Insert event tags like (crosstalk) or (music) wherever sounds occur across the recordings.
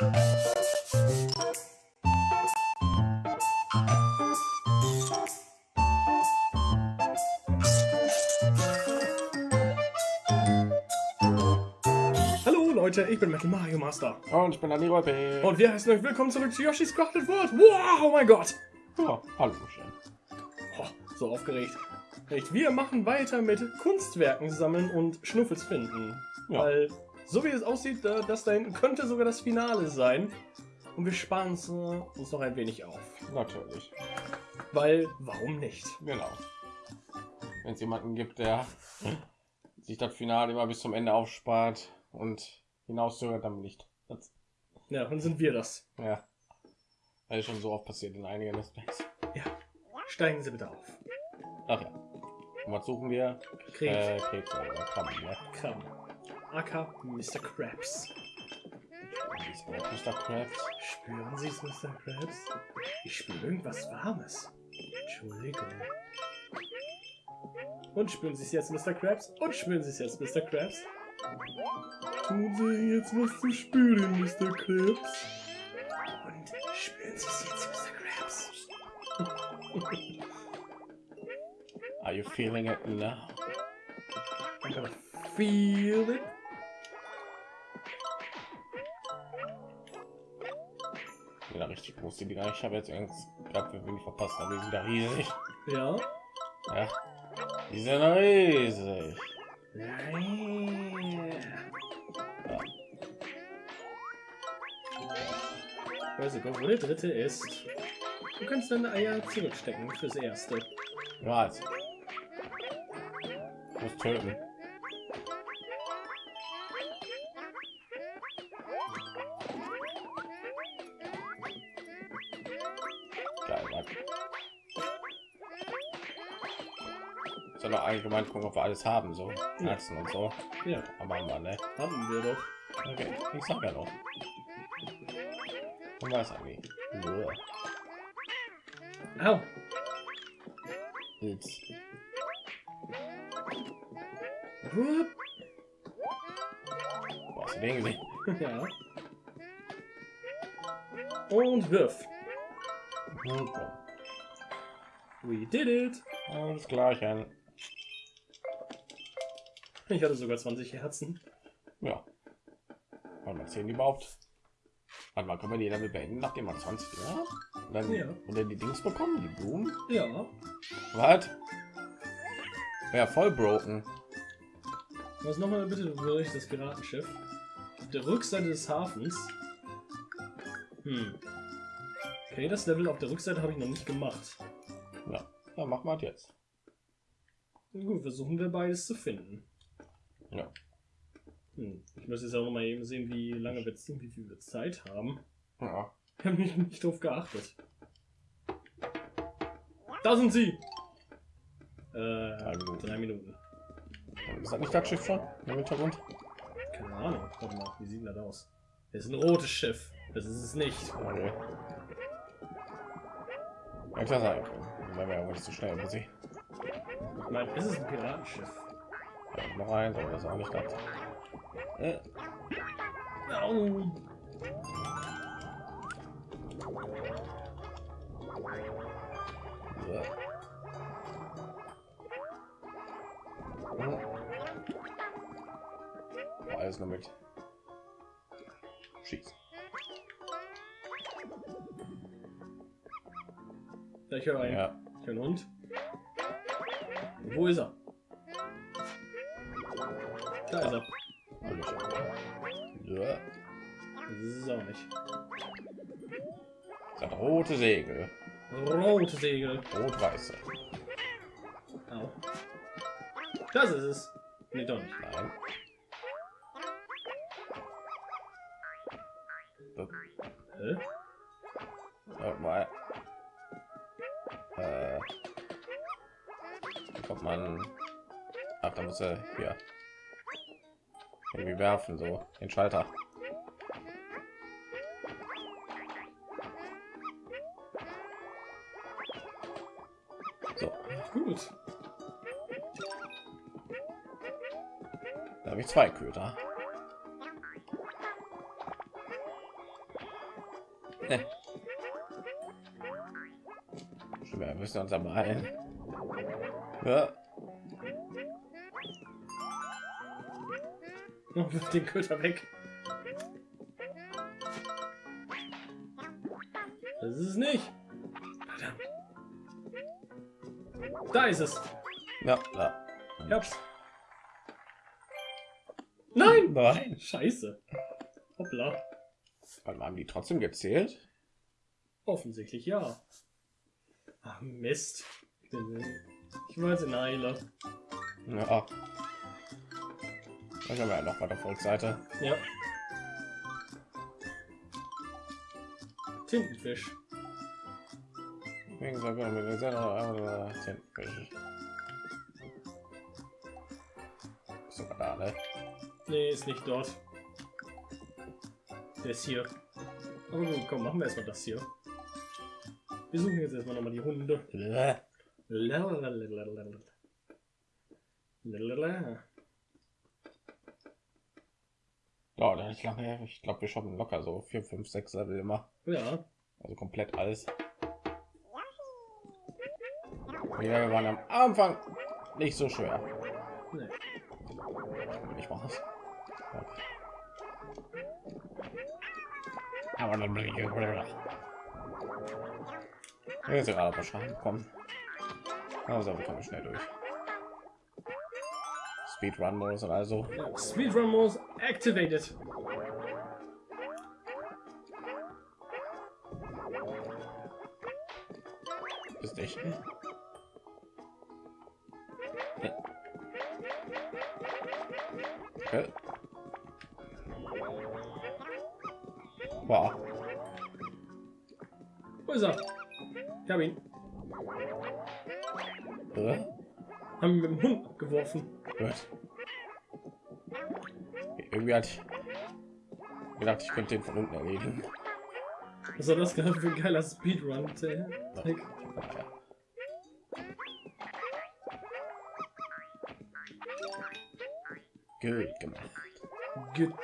Hallo Leute, ich bin Metal Mario Master. Und ich bin Andy Rolpe. Und wir heißen euch willkommen zurück zu Yoshi's Crafted World. Wow, oh mein Gott. Ja, hallo schön. Oh, so aufgeregt. Wir machen weiter mit Kunstwerken sammeln und Schnuffels finden. Ja. Weil, so wie es aussieht, das da hinten könnte sogar das Finale sein. Und wir sparen es, äh, uns noch ein wenig auf. Natürlich. Weil, warum nicht? Genau. Wenn es jemanden gibt, der sich das Finale immer bis zum Ende aufspart und hinauszögert, dann nicht. Das, Ja, dann sind wir das. ja. Das ist schon so oft passiert in einigen Plays. Ja, steigen Sie bitte auf. Ach ja. Und was suchen wir? Krebs. Äh, Krebs oder Krabben, ne? Krabben. Aka Mr. Krabs. Mr. Krabs. Spüren Sie es, Mr. Krabs? Ich spüre irgendwas Warmes. Entschuldigung. Und spüren Sie es jetzt, Mr. Krabs? Und spüren Sie es jetzt, Mr. Krabs? Tun Sie jetzt was zu spüren, Mr. Krabs. Und spüren Sie es jetzt, Mr. Krabs? Are you feeling it now? I'm gonna feel it. Ja, richtig groß die Dinger. Ich habe jetzt Angst gehabt, wir wenig verpasst, aber die sind da riesig. Ja. Ja. Die sind riesig. Ich weiß nicht, wo der dritte ist. Du kannst deine Eier zurückstecken fürs erste. Ja, jetzt. Muss töten. Allgemein gucken, ob wir alles haben, so Herzen und so. Ja, Aber haben wir, ne? haben wir doch. Okay, ich sag ja noch. Und was eigentlich? Au. Jetzt. Wo hast du den gesehen? (laughs) Ja. Und wirf. Super. We did it. Alles gleich an. Ich hatte sogar 20 Herzen. Ja. Wann mal zehn überhaupt? Wann mal können wir die damit beenden, nachdem man 20 ja? Und dann Ja. und dann die Dings bekommen, die Blumen. Ja. Was? Ja, voll broken. Was nochmal bitte durch das Piratenschiff? Auf der Rückseite des Hafens. Hm. Okay, das Level auf der Rückseite habe ich noch nicht gemacht. Ja, dann machen wir jetzt. Gut, versuchen wir beides zu finden. Ja. Hm. Ich muss jetzt auch mal eben sehen, wie lange wir wie viel wir Zeit haben. Ja. Ich habe nicht, nicht drauf geachtet. Da sind sie! Äh, Drei Minuten. drei Minuten. Ist das nicht das Schiff schon im Hintergrund? Keine Ahnung. Warte mal, wie sieht denn das aus? Das ist ein rotes Schiff. Das ist es nicht. Okay. Ja, klar sein. Wenn wir aber nicht zu schnell sie. Ich meine, es ist ein Piratenschiff. Noch eins, aber das ist auch nicht das. Äh. Oh, alles nur mit schießen. Ja, ich höre einen. Ja, Ich höre einen Hund. Wo ist er? Da ist er. Ja. Das ist es auch nicht. Das rote Segel, Rote Segel. rot-weiße. Au. Das ist es. Nee, doch nicht. Nein. Das, Hä? Warte mal. Äh, kommt man? Ach, da muss er hier irgendwie werfen, so den Schalter. So, Gut. da habe ich zwei Köder. Wir müssen uns aber ein. Ja. Oh, wirf den Köter weg. Das ist es nicht. Verdammt. Da ist es. Ja, da. Ich hab's. Nein! Nein. Scheiße. Hoppla. Warte haben die trotzdem gezählt? Offensichtlich ja. Ach, Mist. Ich weiß in Eile. Ja. Da haben wir ja noch bei der Volksseite. Ja. Tintenfisch. Wegen so mit der Tintenfisch. Ist Sogar da, ne? Nee, ist nicht dort. Der ist hier. Aber gut, komm, machen wir erstmal das hier. Wir suchen jetzt erstmal nochmal die Hunde. Bäh. Lalalala. Ja nicht lange. Ich glaube, wir shoppen locker so 4, 5, 6 Level immer. Ja, Also komplett alles. Ja, wir waren am Anfang nicht so schwer. nee. Ich mache es. Aber dann bin ich Jetzt ist gerade wahrscheinlich kommen. Also wir kommen schnell durch. Speedrun Modus und also. Ja, Speedrun Modus activated. Ist echt. Okay. Wow. Wo ist er? Ich hab ihn. Äh, Haben ihn mit dem Hund abgeworfen. Gut. Irgendwie hatte ich gedacht, ich könnte den von unten erledigen. Was soll das gerade für ein geiler Speedrun? Trick? Gut gemacht. Güte.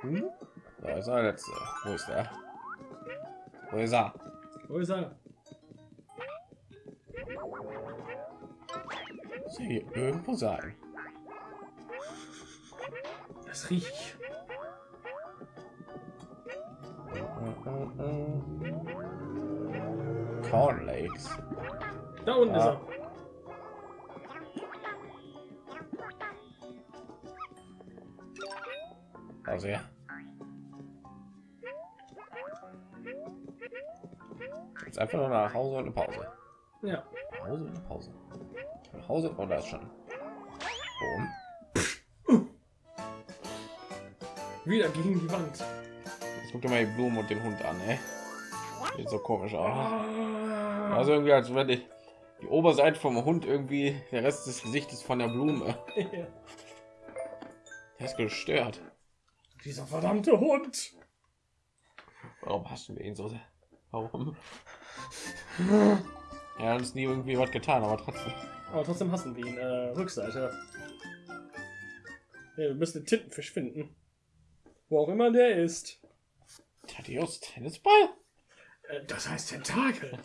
Hm? Da ist der letzte. Wo ist er? Wo ist er? Wo ist er? Hier irgendwo sein? Das riech ich. Corn Lakes. Da unten ist Ah. er. Also ja. Jetzt einfach nur nach Hause und eine Pause. Ja. Nach Hause und eine Pause. Nach Hause und da ist schon. Boom. Wieder gegen die Wand. Jetzt guckt ihr mal die Blumen und den Hund an, ey. Sieht so komisch aus. Ah. Also irgendwie als wenn die, die Oberseite vom Hund irgendwie der Rest des Gesichtes von der Blume. (laughs) Der ist gestört. Dieser verdammte Hund. Warum hassen wir ihn so sehr? Warum? (laughs) Er hat uns nie irgendwie was getan, aber trotzdem. Aber trotzdem hassen wir ihn. Äh, Rückseite. Ja, wir müssen den Tintenfisch finden. Wo auch immer der ist. Thaddeus Tennisball? Äh, das heißt Tentakel.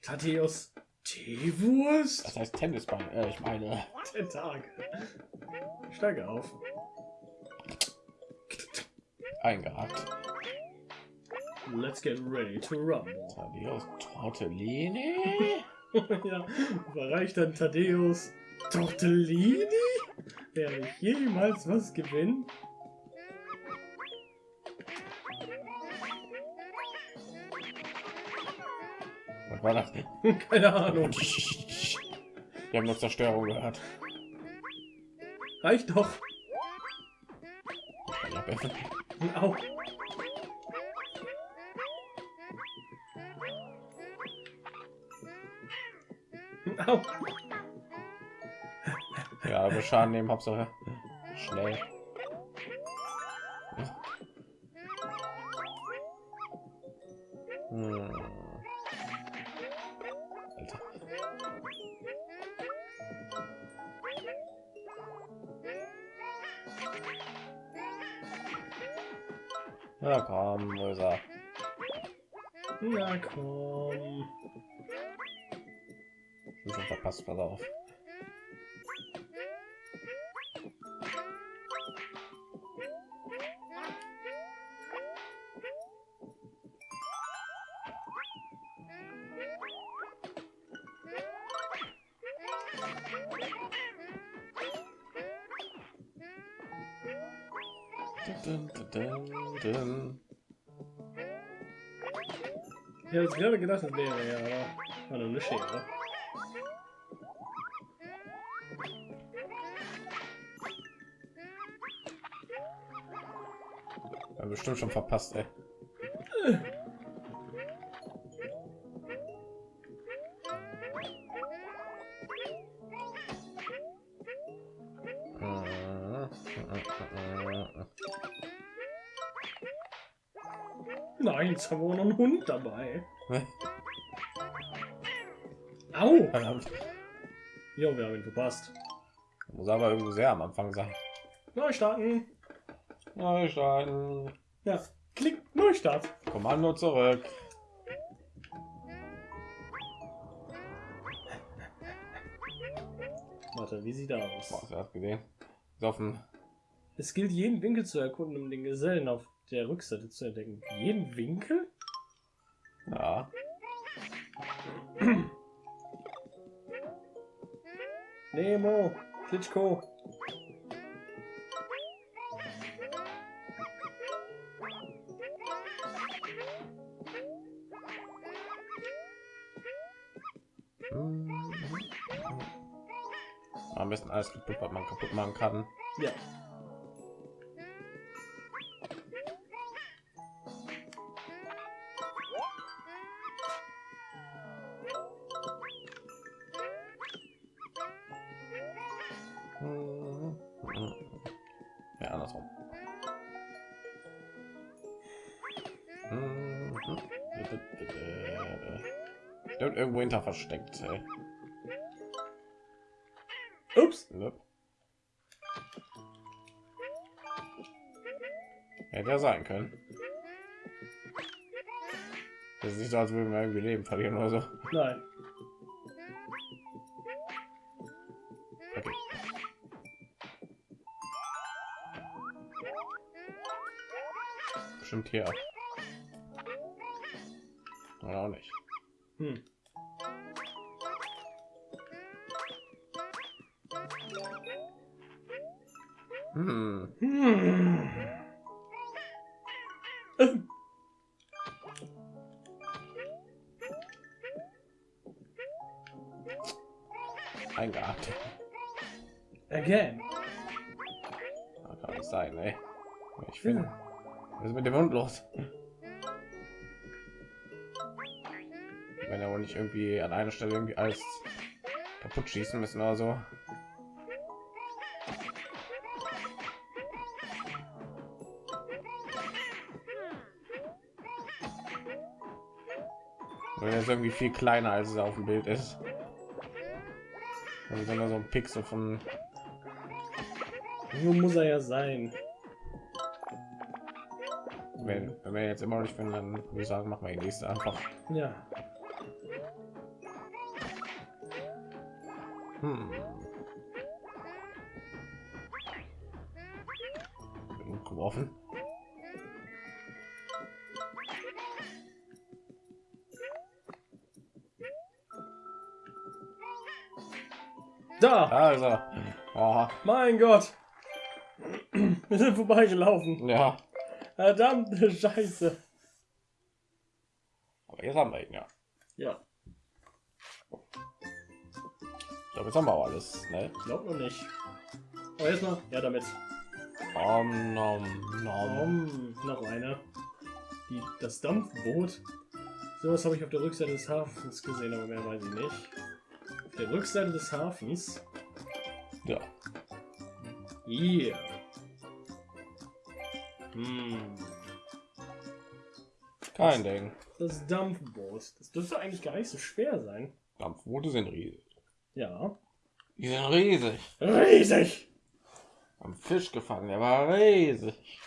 Thaddeus Teewurst. Das heißt Tennisball. Äh, ich meine. Tentakel. Steige auf. Eingehakt. Let's get ready to rumble. Thaddeus Tortellini? (laughs) ja, überreicht dann Thaddeus Tortellini? Werde ich jemals was gewinnen? Was war das? (laughs) Keine Ahnung. Wir haben nur Zerstörung gehört. Reicht doch. Ich hab einfach- Au. Au. Ja, aber Schaden nehmen, Hauptsache schnell. Schon verpasst, pass auf. Dun, dun, dun, dun. Ja, jetzt gerade gedacht, das wäre ja, aber war nur eine Schere. Ja, bestimmt schon verpasst, ey. Nein, jetzt haben wir auch noch einen Hund dabei. Au! Verdammt. Jo, wir haben ihn verpasst. Muss aber irgendwie sehr am Anfang sein. Neu starten. Neustarten. Ja, klick, Neustart. Kommando zurück. Warte, wie sieht er aus? Boah, du das gesehen? Ist offen. Es gilt, jeden Winkel zu erkunden, um den Gesellen auf der Rückseite zu entdecken. Jeden Winkel? Ja. Nemo, Klitschko. Besten alles kaputt, was man kaputt machen kann. Ja. Ja, andersrum. Irgendwo hinter versteckt. Ey. Nope. Hätte ja sein können. Das ist nicht so, als würden wir irgendwie Leben verlieren oder so. Nein. Okay. Bestimmt hier. Oder auch nicht. Hm. Again. Das kann nicht sein, ey. Ich finde. Was ist mit dem Hund los? Wenn er wohl nicht irgendwie an einer Stelle irgendwie alles kaputt schießen müssen oder so. Weil er ist irgendwie viel kleiner als es auf dem Bild ist. Also wenn er so ein Pixel von Wo muss er ja sein? wenn, wenn wir jetzt immer noch nicht finden, dann würde ich sagen, machen wir die nächste einfach. Ja. Hm. Geworfen. Da! Also, oh, Mein Gott! Wir sind vorbeigelaufen. ja, Verdammte Scheiße. aber jetzt haben wir ihn ja. Ja, Ich glaube, jetzt haben wir auch alles. Ne? glaub noch nicht. Aber erstmal, ja damit. Om, nom, nom. Um, noch eine. Die, das Dampfboot. Sowas habe ich auf der Rückseite des Hafens gesehen, aber mehr weiß ich nicht. Auf der Rückseite des Hafens. Ja, Hier. Hm. kein Ding. Das Dampfboot. Das dürfte eigentlich gar nicht so schwer sein. Dampfboote sind riesig. Ja. Die sind riesig. Riesig! Am Fisch gefangen, der war riesig.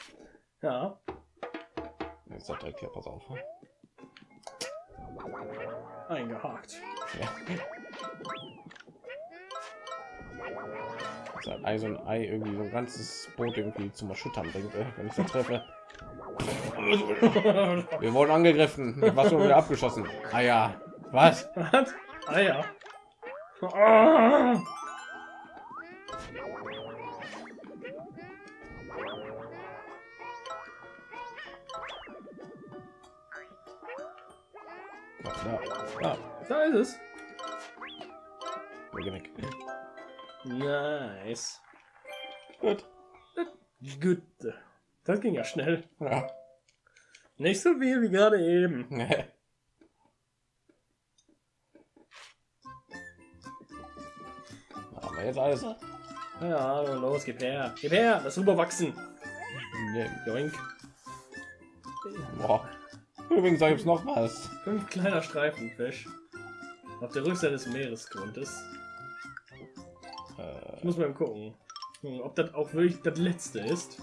Ja. Jetzt hat direkt hier, pass auf. Eingehakt. Ja. Das hat Ei so ein Ei irgendwie so ein ganzes Boot irgendwie zum Erschüttern bringt, äh, wenn ich das treffe. Wir wurden angegriffen. Was wieder abgeschossen. Ah ja. Was? Was? Ah ja. Ah! Ja. Ja. Da ist es. Geh weg. Nice. Gut. Gut. Das ging ja schnell. Ja. Nicht so viel wie gerade eben. Aber jetzt alles. Ja, los, gib her. Gib her, das rüberwachsen. Nee. Joink. Boah. Übrigens gibt es noch was. Fünf kleiner Streifenfisch. Auf der Rückseite des Meeresgrundes. Ich muss mal gucken, hm, ob das auch wirklich das letzte ist.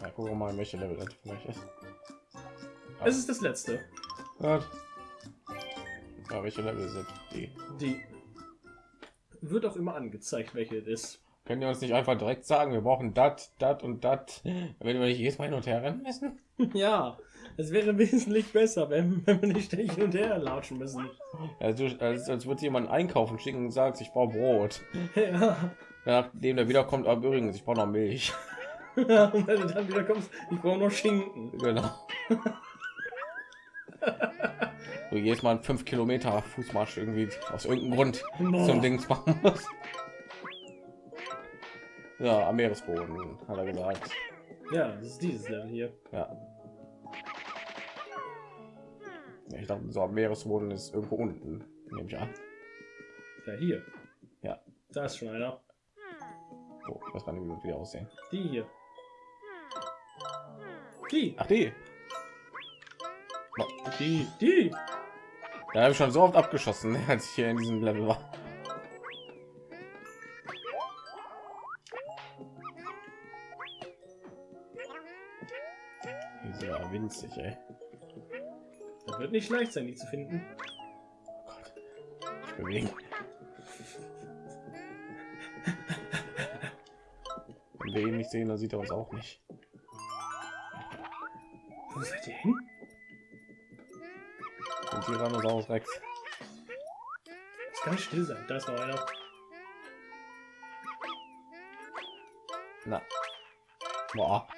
ja, gucken wir mal, welche Level das vielleicht ist. Es ist das letzte. Gut. Ja, welche Level sind die? Die wird auch immer angezeigt, welche es ist. Können die uns nicht einfach direkt sagen, wir brauchen dat, dat und dat, wenn wir nicht jedes Mal hin und her rennen müssen? (laughs) Ja, es wäre wesentlich besser, wenn, wenn wir nicht hin und her latschen müssen. Also, als, als würde jemand einkaufen schicken und sagt, ich brauche Brot. (laughs) Ja. Nachdem der wiederkommt, aber übrigens, ich brauche noch Milch. (laughs) ja, und wenn du dann wieder kommst, ich brauche noch Schinken. Genau. (laughs) so jedes Mal 5 Kilometer Fußmarsch irgendwie aus irgendeinem Grund Boah. zum Dings machen muss. Ja, am Meeresboden, hat er gesagt. Ja, das ist dieses Level hier. Ja. Ja, Ich dachte, so am Meeresboden ist irgendwo unten, nehme ich an. Ja, hier. Ja. Da ist schon einer. So, ich weiß gar nicht, wie die aussehen. Die hier. Die. Ach, die. Die. Die. Da habe ich schon so oft abgeschossen, (laughs) als ich hier in diesem Level war. Die sind ja winzig, ey. Das wird nicht leicht sein, die zu finden. Oh Gott. Ich bewegen. Wenn wir ihn nicht sehen, dann sieht er uns auch nicht. Wo seid ihr hin? Und Tyrannosaurus Rex. Es kann still sein. Da ist noch einer. Na. Boah.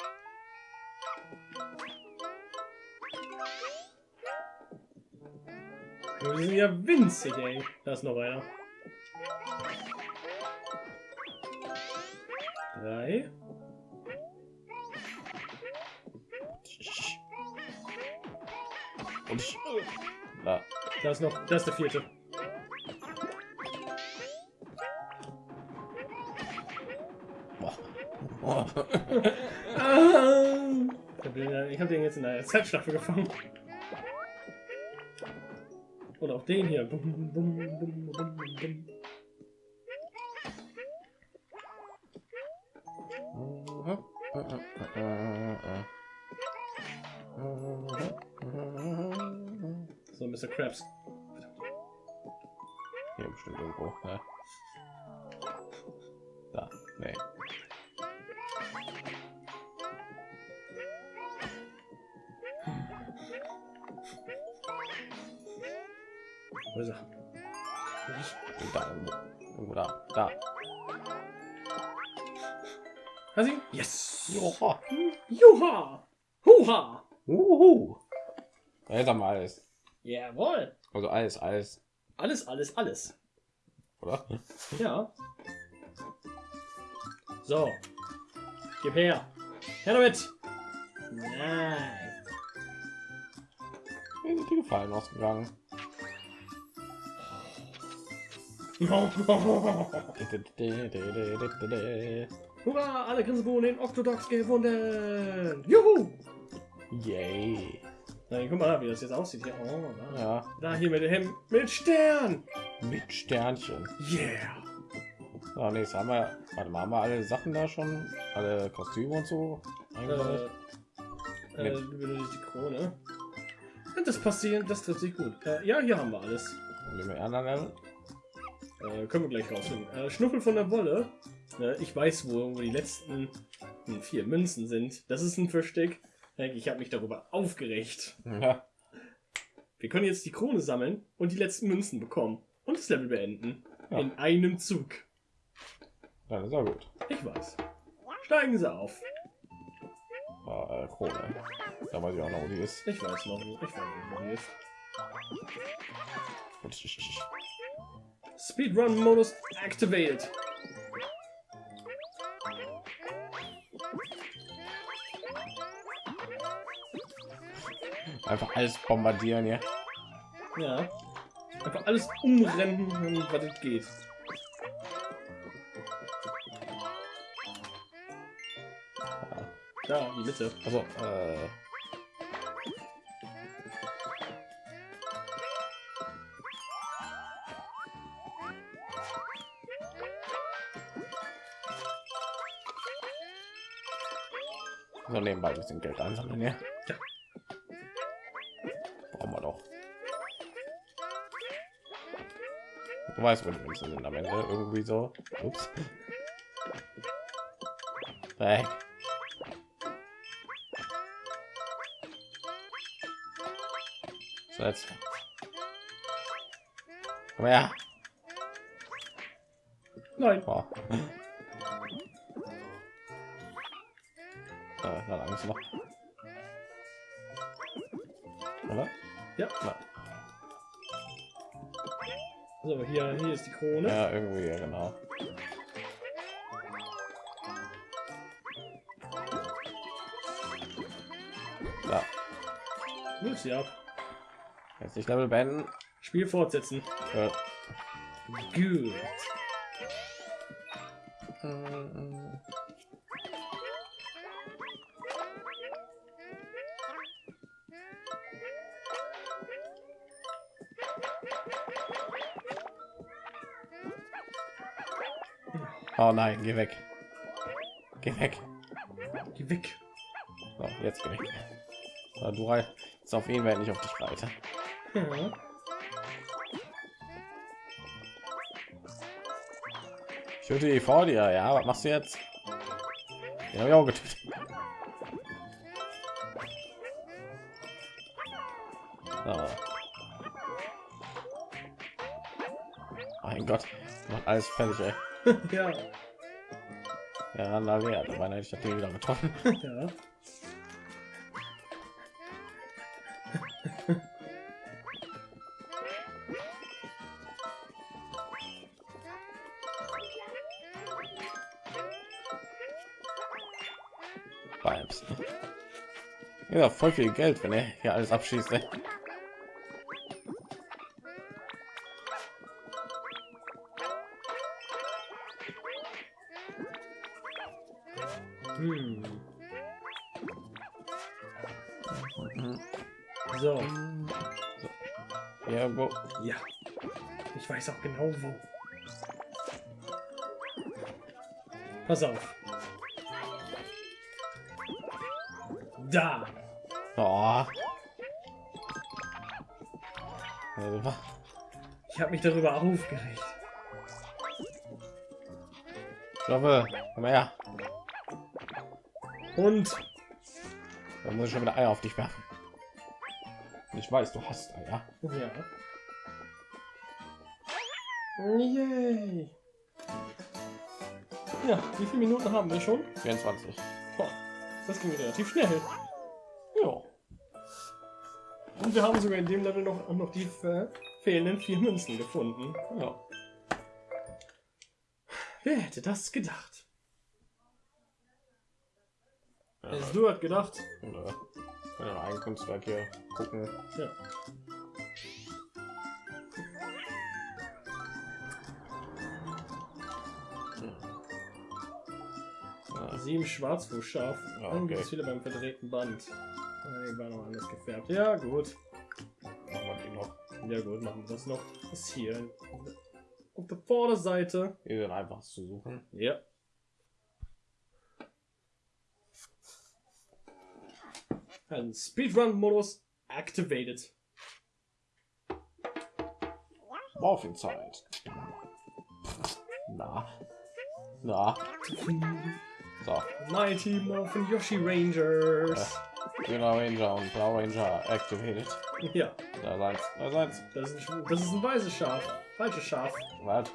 Die sind ja winzig, ey. Da ist noch einer. Drei. Und ich, da. Da ist noch. Da ist der vierte. Boah. (laughs) Ah! Ich hab den, jetzt in der Zeitstaffel gefangen. Und auch den hier. Bum, bum, bum, Krabs. Hier bestimmt irgendwo. Ne? Da. Nee. Wo ist er? Da irgendwo. Da. Da. Hast du ihn? Yes! Joha. Juha! Huha! Uhu. Da ist er mal alles. Jawohl! Also alles, alles. Alles, alles, alles. Oder? Ja. So. Gib her. Her damit. Nein. Mir sind die Gefallen ausgegangen. Hurra, alle Grinsenbohnen den Octodox gefunden. Juhu. Yay. Na, guck mal, wie das jetzt aussieht hier. Oh, da. Ja, da hier mit dem Hemd mit Stern. mit Sternchen. Yeah. Ja, nee, jetzt haben wir, warte mal, haben wir alle Sachen da schon, alle Kostüme und so Äh, äh, die Krone. Das passiert, das trifft sich gut. Äh, ja, hier haben wir alles. Äh, können wir gleich rausfinden. Äh, Schnuffel von der Wolle. Äh, ich weiß, wo, wo die letzten hm, vier Münzen sind. Das ist ein Versteck. Ich habe mich darüber aufgeregt. Ja. Wir können jetzt die Krone sammeln und die letzten Münzen bekommen. Und das Level beenden. Ja. In einem Zug. Dann ist ja gut. Ich weiß. Steigen Sie auf. Ah, äh, Krone. Da weiß ich auch noch, wo die ist. Ich weiß noch, ich weiß nicht, wo die ist. Speedrun-Modus activated. Einfach alles bombardieren hier. Ja. Einfach alles umrennen, was es geht. Da, die Mitte. Also, äh, so nebenbei ein bisschen Geld einsammeln, ja. Du weißt, wo die Münzen sind am Ende. Irgendwie so. Ups. Hey. So jetzt. Komm her. Nein. Oh. Äh, noch. Oder? Ja. Na, So, hier, hier ist die Krone. ja, irgendwie, ja, genau. Ja, Wirf sie ab. jetzt nicht Level beenden. Spiel fortsetzen. Äh, Gut. Oh nein, geh weg. Geh weg. Geh weg. So, jetzt geh weg. So, du jetzt auf ihn, wenn ich auf dich reite. Ja. Ich töte die vor dir, ja. Was machst du jetzt? Den habe ich auch getötet. So. Mein Gott, macht alles fertig, ey. (laughs) ja. Ja, Randalea, da meine ich Ding wieder getroffen. (laughs) Ja. Vibes. Ja, voll viel Geld, wenn er hier alles abschießt. Ey. Weiß auch genau wo. Pass auf. Da. Oh. Ich habe mich darüber aufgeregt. Ich hoffe, komm her. Und Dann muss ich schon wieder Eier auf dich werfen. Ich weiß, du hast Eier. ja. Yay. Ja, wie viele Minuten haben wir schon? 24. Boah, das ging relativ schnell. Ja. Und wir haben sogar in dem Level noch, noch die fehlenden vier Münzen gefunden. Ja. Wer hätte das gedacht? ja. Also, du hast gedacht. Oder können wir ein Kunstwerk hier gucken. Ja. Sieben Schwarzfuß scharf. Ja, Dann okay. gibt es wieder beim verdrehten Band. Ah, Die war noch anders gefärbt. Ja, gut. Machen wir die noch. Ja, gut, machen wir das noch. Das hier. Auf der Vorderseite. Hier sind einfach zu suchen. Ja. Ein Speedrun-Modus activated. Morphin Zeit. Na. Na. So. Mighty Morphin Yoshi Rangers. Grüner Ranger und Blau Ranger activated. Ja, Da seins. Da seins. das ist, ein, das ist ein weißes Schaf. Falsches Schaf. Was?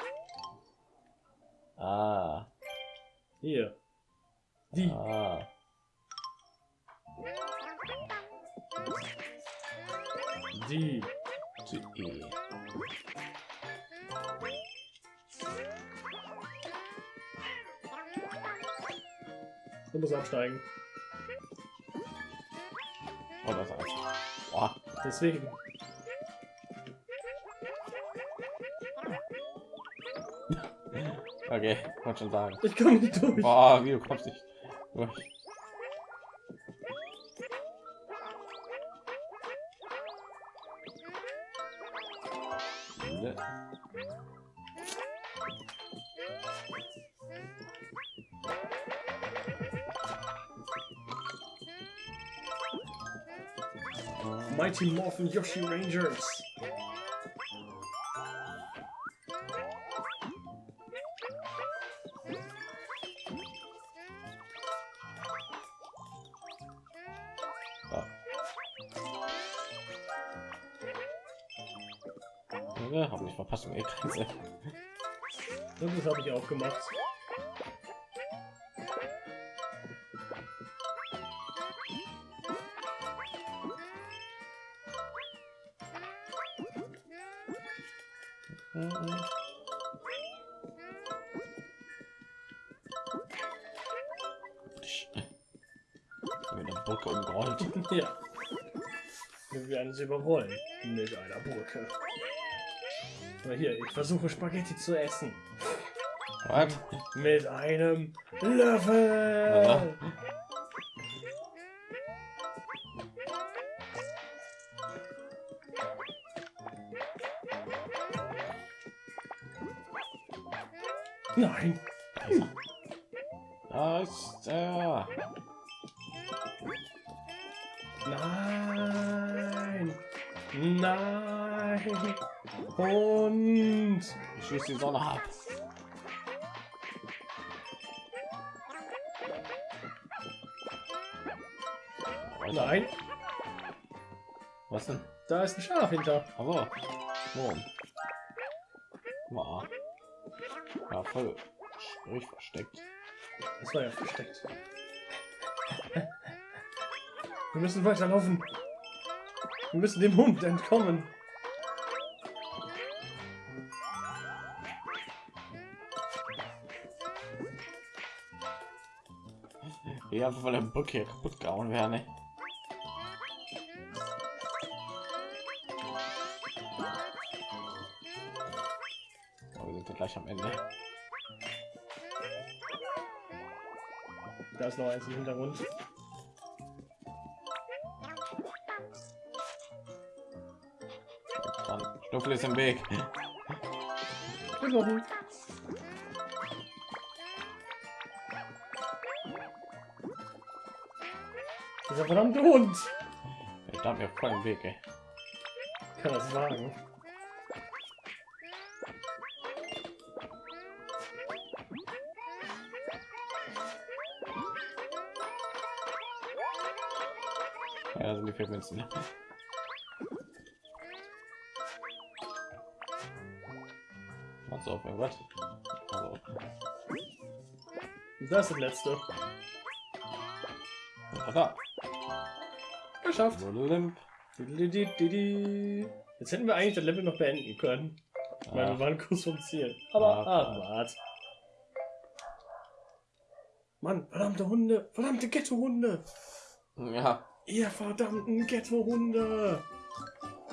Ah. Hier. Die. Ah. Die. Die. Du musst absteigen. Und das eins. Boah. Deswegen. Okay, wollte schon sagen. Ich komme nicht durch. Boah, wie du kommst nicht durch. Mighty Morphin Yoshi Rangers. So. Ja, hab nicht verpasst, um Grenze. Das habe ich auch gemacht. Überrollen mit einer Brücke. Aber hier, ich versuche Spaghetti zu essen. Was? Mit einem Löffel. Ja. Nein. Da ist er. Nein. Nein. Und. Ich schieße die Sonne ab. Nein. Was denn? Da ist ein Schaf hinter. Also, wo? War. Ja, voll ruhig versteckt. Das war ja versteckt. (laughs) Wir müssen weiterlaufen. Wir müssen dem Hund entkommen. Ja, weil der Brücke hier kaputt gehauen ne? Aber wir sind ja gleich am Ende. Da ist noch eins im Hintergrund. Stuffel ist im Weg. Dieser verdammte Hund. Ich stand mir voll im Weg, ey. Kann das wagen? Ja, sind die vier Münzen. Was auf irgendwas? Also, Das ist das letzte. da. Geschafft. Jetzt hätten wir eigentlich das Level noch beenden können. Weil Ah. wir waren kurz vom Ziel. Aber Ah, ah, wart. Mann, verdammte Hunde, verdammte Ghetto-Hunde. Ja, Ihr verdammten Ghetto-Hunde.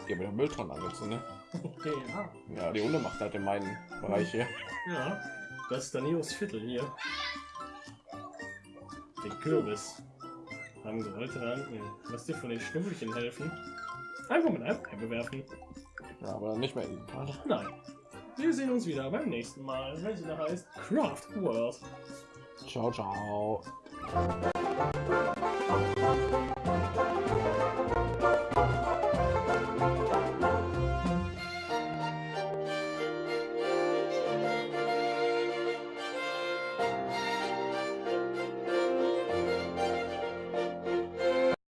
hier mit der Mülltonne angezündet. Okay, ja. Ja, die Hunde macht halt in meinen Bereich hier. Ja, das ist Daniels Viertel hier. Den Kürbis. Haben gewollte dann. Lass dir von den Schnuffelchen helfen. Einfach mit einem Ei bewerfen. Ja, aber nicht mehr in Part. Nein. Wir sehen uns wieder beim nächsten Mal, wenn es wieder heißt Craft World. Ciao, ciao.